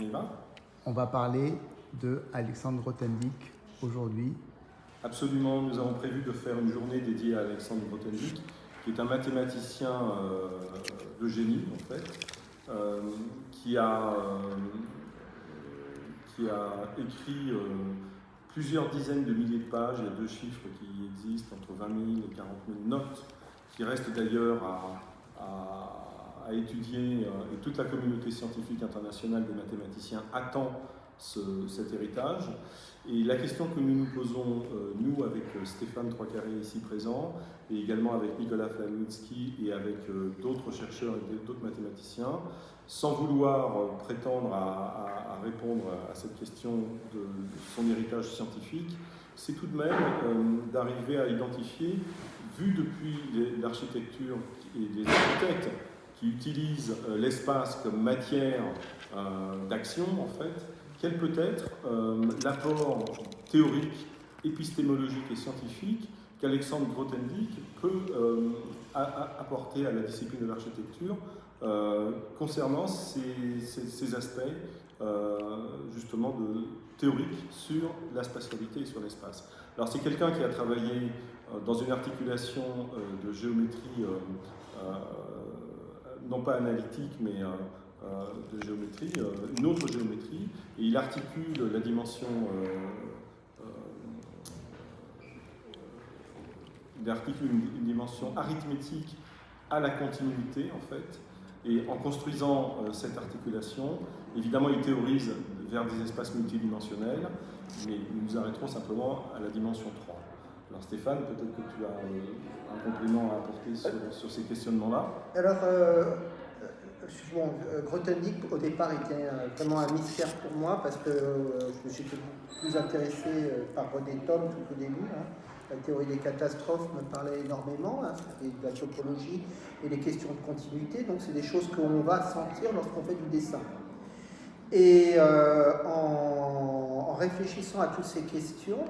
On y va On va parler de Alexandre Grothendieck aujourd'hui. Absolument, nous avons prévu de faire une journée dédiée à Alexandre Grothendieck, qui est un mathématicien euh, de génie en fait, euh, qui, a, euh, qui a écrit plusieurs dizaines de milliers de pages, il y a deux chiffres qui existent, entre 20 000 et 40 000 notes, qui restent d'ailleurs à à étudier, euh, et toute la communauté scientifique internationale des mathématiciens attend cet héritage. Et la question que nous nous posons, euh, nous, avec euh, Stéphane Troiscarré ici présent, et également avec Nicolas Flamitsky et avec d'autres chercheurs et d'autres mathématiciens, sans vouloir prétendre à, répondre à cette question de son héritage scientifique, c'est tout de même d'arriver à identifier, vu depuis l'architecture et les architectes, qui utilise euh, l'espace comme matière euh, d'action, en fait, quel peut être euh, l'apport théorique, épistémologique et scientifique qu'Alexandre Grothendieck peut apporter à la discipline de l'architecture concernant ces, aspects justement de théorique sur la spatialité et sur l'espace. Alors c'est quelqu'un qui a travaillé dans une articulation de géométrie non pas analytique, mais euh, euh, de géométrie, euh, une autre géométrie, et il articule la dimension il articule une, dimension arithmétique à la continuité, en fait, et en construisant cette articulation, évidemment, il théorise vers des espaces multidimensionnels, mais nous nous arrêterons simplement à la dimension 3. Alors Stéphane, peut-être que tu as euh, un complément à apporter sur, ces questionnements-là Alors, euh, euh bon, euh, au départ, était vraiment un mystère pour moi parce que je me suis plus intéressé par René Thom tout au début. Hein. La théorie des catastrophes me parlait énormément, hein, de la topologie et les questions de continuité. Donc, c'est des choses qu'on va sentir lorsqu'on fait du dessin. Et en réfléchissant à toutes ces questions,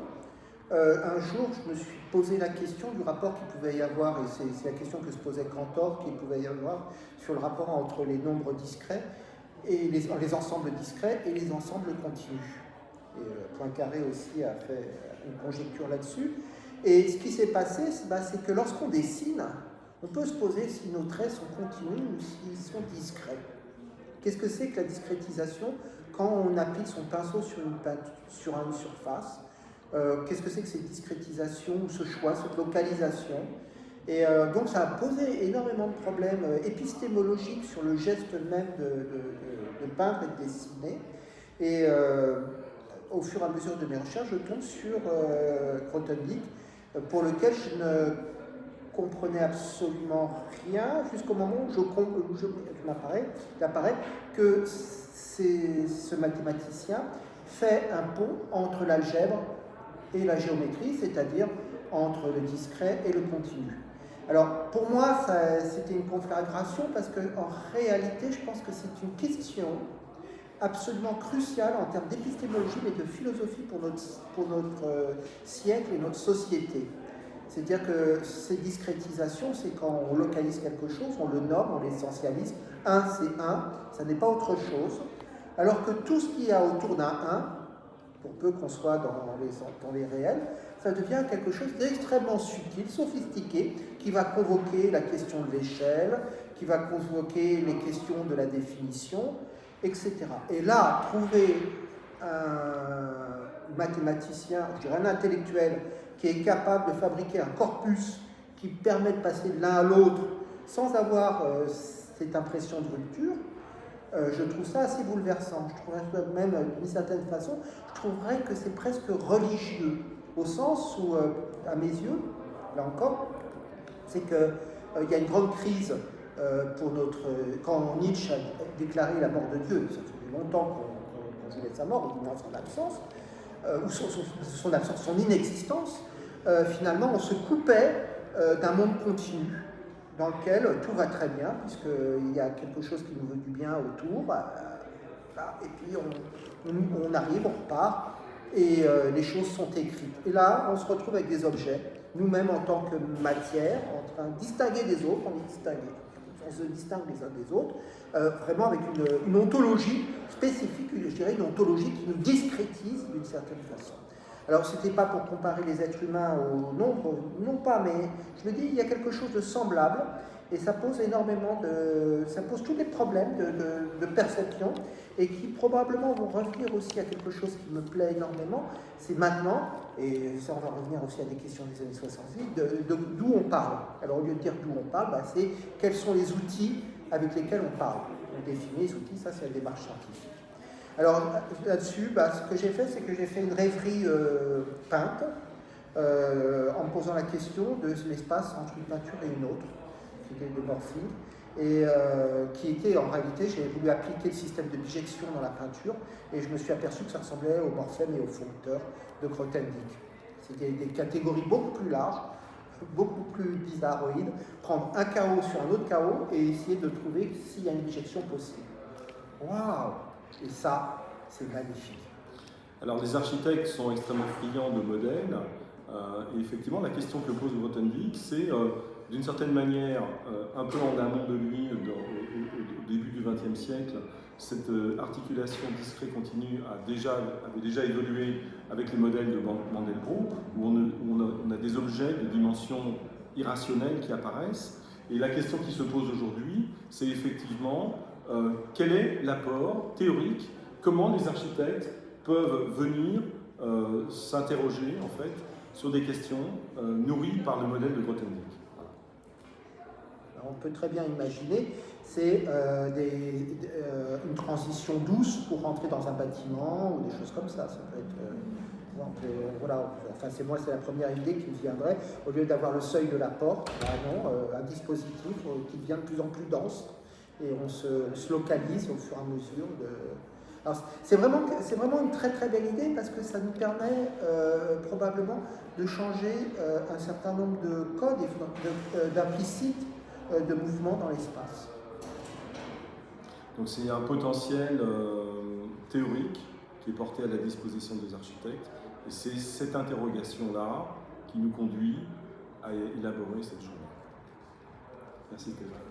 euh, un jour, je me suis posé la question du rapport qu'il pouvait y avoir, et c'est la question que se posait Cantor, qu'il pouvait y avoir sur le rapport entre les nombres discrets, et les, ensembles discrets et les ensembles continus. Et euh, Poincaré aussi a fait une conjecture là-dessus. Et ce qui s'est passé, bah, c'est que lorsqu'on dessine, on peut se poser si nos traits sont continus ou s'ils sont discrets. Qu'est-ce que c'est que la discrétisation quand on applique son pinceau sur une surface euh, qu'est-ce que c'est que cette discrétisation, ce choix, cette localisation? Et euh, donc ça a posé énormément de problèmes euh, épistémologiques sur le geste même de, peindre et de dessiner. Et au fur et à mesure de mes recherches, je tombe sur Grothendieck, pour lequel je ne comprenais absolument rien jusqu'au moment où je, je, il apparaît que ce mathématicien fait un pont entre l'algèbre et la géométrie, c'est-à-dire entre le discret et le continu. Alors, pour moi, c'était une conflagration parce qu'en réalité, je pense que c'est une question absolument cruciale en termes d'épistémologie, mais de philosophie pour notre, euh, siècle et notre société. C'est-à-dire que ces discrétisations, c'est quand on localise quelque chose, on le nomme, on l'essentialise. Un, c'est un, ça n'est pas autre chose. Alors que tout ce qu'il y a autour d'un un, pour peu qu'on soit dans les, réels, ça devient quelque chose d'extrêmement subtil, sophistiqué, qui va convoquer la question de l'échelle, qui va convoquer les questions de la définition, etc. Et là, trouver un mathématicien, je dirais un intellectuel, qui est capable de fabriquer un corpus qui permet de passer de l'un à l'autre sans avoir euh, cette impression de rupture, euh, je trouve ça assez bouleversant. Je trouverais même, d'une certaine façon, je trouverais que c'est presque religieux, au sens où, euh, à mes yeux, là encore, c'est qu'il euh, y a une grande crise pour notre... Quand Nietzsche a déclaré la mort de Dieu, ça fait longtemps qu'on voulait sa mort, ou son absence, ou son, absence, son inexistence, finalement, on se coupait d'un monde continu dans lequel tout va très bien, puisqu'il y a quelque chose qui nous veut du bien autour, euh, et puis on, arrive, on repart, et euh, les choses sont écrites. Et là, on se retrouve avec des objets, nous-mêmes en tant que matière, en train de distinguer des autres, on est distingué. On se distingue les uns des autres, euh, vraiment avec une, ontologie spécifique, dirais, une ontologie qui nous discrétise d'une certaine façon. Alors, ce n'était pas pour comparer les êtres humains au nombre, non pas, mais je me dis, il y a quelque chose de semblable, et ça pose énormément de... ça pose tous les problèmes de, de, perception, et qui probablement vont revenir aussi à quelque chose qui me plaît énormément, c'est maintenant, et ça on va revenir aussi à des questions des années 70, d'où on parle. Alors au lieu de dire d'où on parle, bah, c'est quels sont les outils avec lesquels on parle. On définit les outils, ça c'est la démarche scientifique. Alors là-dessus, bah, ce que j'ai fait, c'est que j'ai fait une rêverie euh, peinte, euh, en me posant la question de l'espace entre une peinture et une autre, qui était le morphine, et euh, qui était en réalité, j'ai voulu appliquer le système de bijection dans la peinture, et je me suis aperçu que ça ressemblait au morphème et au foncteur de Grothendieck. C'était des catégories beaucoup plus larges, beaucoup plus bizarroïdes, prendre un chaos sur un autre chaos et essayer de trouver s'il y a une bijection possible. Waouh et ça, c'est magnifique. Alors les architectes sont extrêmement friands de modèles. Euh, et effectivement, la question que pose Grothendieck, c'est euh, d'une certaine manière, euh, un peu en amont de lui, au, début du XXe siècle, cette articulation discret-continue déjà, avait déjà évolué avec les modèles de Mandelbrot, où, on, on, a, des objets de dimension irrationnelle qui apparaissent. Et la question qui se pose aujourd'hui, c'est effectivement euh, quel est l'apport théorique, comment les architectes peuvent venir euh, s'interroger en fait sur des questions euh, nourries par le modèle de Grothendieck? On peut très bien imaginer, c'est une transition douce pour rentrer dans un bâtiment ou des choses comme ça. Ça peut être, voilà, enfin c'est moi, c'est la première idée qui me viendrait. Au lieu d'avoir le seuil de la porte, bah un dispositif qui devient de plus en plus dense et on se, localise au fur et à mesure de... c'est vraiment, vraiment une très très belle idée parce que ça nous permet euh, probablement de changer euh, un certain nombre de codes euh, d'implicites de mouvements dans l'espace. Donc c'est un potentiel théorique qui est porté à la disposition des architectes et c'est cette interrogation-là qui nous conduit à élaborer cette journée. Merci Stéphane.